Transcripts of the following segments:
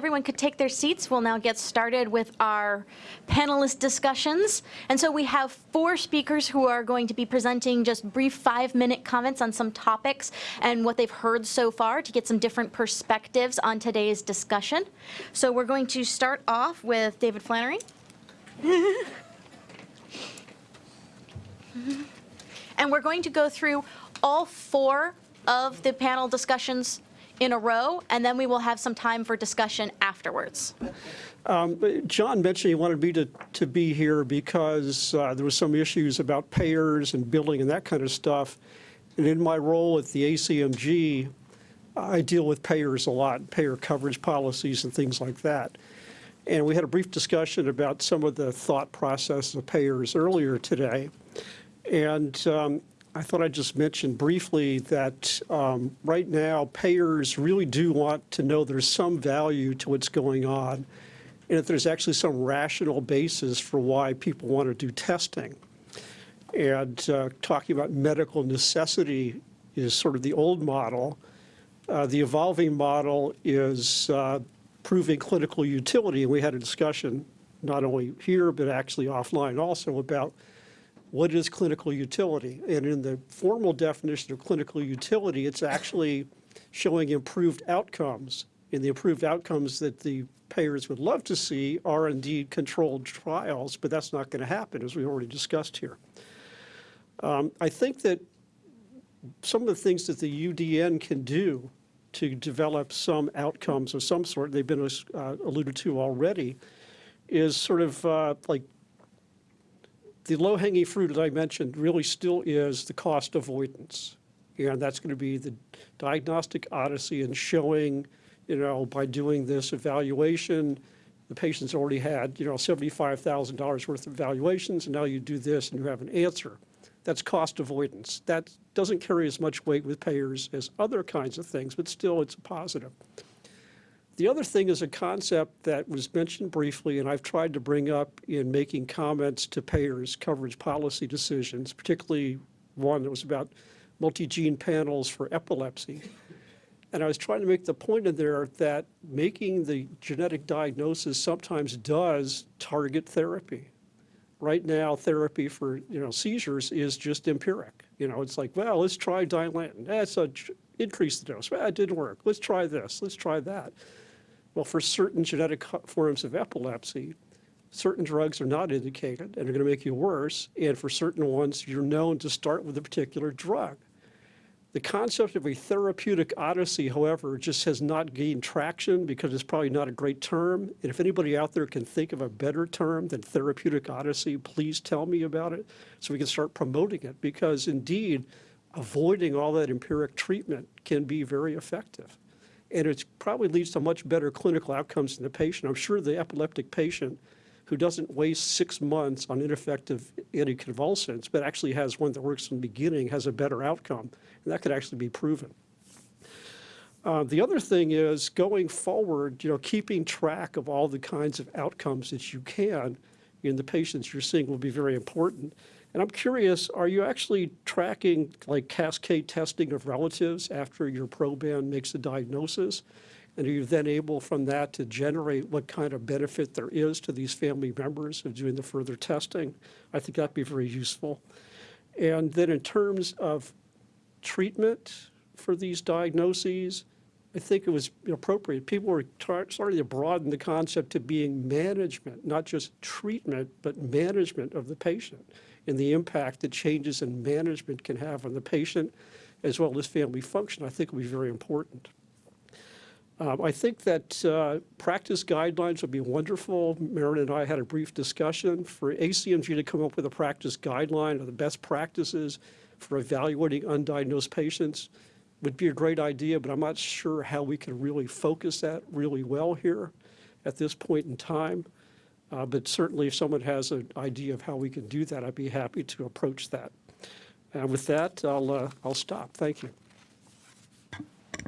everyone could take their seats, we'll now get started with our panelist discussions. And so we have four speakers who are going to be presenting just brief five-minute comments on some topics and what they've heard so far to get some different perspectives on today's discussion. So we're going to start off with David Flannery. and we're going to go through all four of the panel discussions in a row, and then we will have some time for discussion afterwards. Um, John mentioned he wanted me to, to be here because uh, there was some issues about payers and billing and that kind of stuff. And in my role at the ACMG, I deal with payers a lot, payer coverage policies and things like that. And we had a brief discussion about some of the thought process of payers earlier today. And um, I thought I'd just mention briefly that um, right now payers really do want to know there's some value to what's going on and if there's actually some rational basis for why people want to do testing. And uh, talking about medical necessity is sort of the old model. Uh, the evolving model is uh, proving clinical utility. And we had a discussion not only here, but actually offline also about what is clinical utility? And in the formal definition of clinical utility, it's actually showing improved outcomes. And the improved outcomes that the payers would love to see are indeed controlled trials, but that's not going to happen, as we already discussed here. Um, I think that some of the things that the UDN can do to develop some outcomes of some sort, they've been uh, alluded to already, is sort of uh, like the low-hanging fruit, as I mentioned, really still is the cost avoidance. And that's going to be the diagnostic odyssey and showing, you know, by doing this evaluation, the patient's already had, you know, $75,000 worth of evaluations, and now you do this and you have an answer. That's cost avoidance. That doesn't carry as much weight with payers as other kinds of things, but still it's a positive. The other thing is a concept that was mentioned briefly, and I've tried to bring up in making comments to payers' coverage policy decisions, particularly one that was about multi-gene panels for epilepsy. And I was trying to make the point in there that making the genetic diagnosis sometimes does target therapy. Right now, therapy for you know seizures is just empiric. You know, it's like, well, let's try Dilantin. That's a increase the dose. Well, it didn't work. Let's try this. Let's try that. Well, for certain genetic forms of epilepsy, certain drugs are not indicated and are going to make you worse, and for certain ones, you're known to start with a particular drug. The concept of a therapeutic odyssey, however, just has not gained traction because it's probably not a great term. And if anybody out there can think of a better term than therapeutic odyssey, please tell me about it so we can start promoting it because indeed, avoiding all that empiric treatment can be very effective and it probably leads to much better clinical outcomes in the patient. I'm sure the epileptic patient who doesn't waste six months on ineffective anticonvulsants, but actually has one that works from the beginning, has a better outcome. And that could actually be proven. Uh, the other thing is going forward, you know, keeping track of all the kinds of outcomes that you can in the patients you're seeing will be very important. And I'm curious, are you actually tracking like cascade testing of relatives after your proband makes a diagnosis? And are you then able from that to generate what kind of benefit there is to these family members of doing the further testing? I think that'd be very useful. And then in terms of treatment for these diagnoses, I think it was appropriate. People were starting to broaden the concept to being management, not just treatment, but management of the patient and the impact that changes in management can have on the patient as well as family function, I think will be very important. Um, I think that uh, practice guidelines would be wonderful. Marin and I had a brief discussion for ACMG to come up with a practice guideline of the best practices for evaluating undiagnosed patients would be a great idea, but I'm not sure how we can really focus that really well here at this point in time. Uh, but certainly if someone has an idea of how we can do that, I'd be happy to approach that. And with that, I'll, uh, I'll stop. Thank you.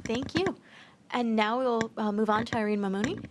Thank you. And now we'll uh, move on to Irini Manoli.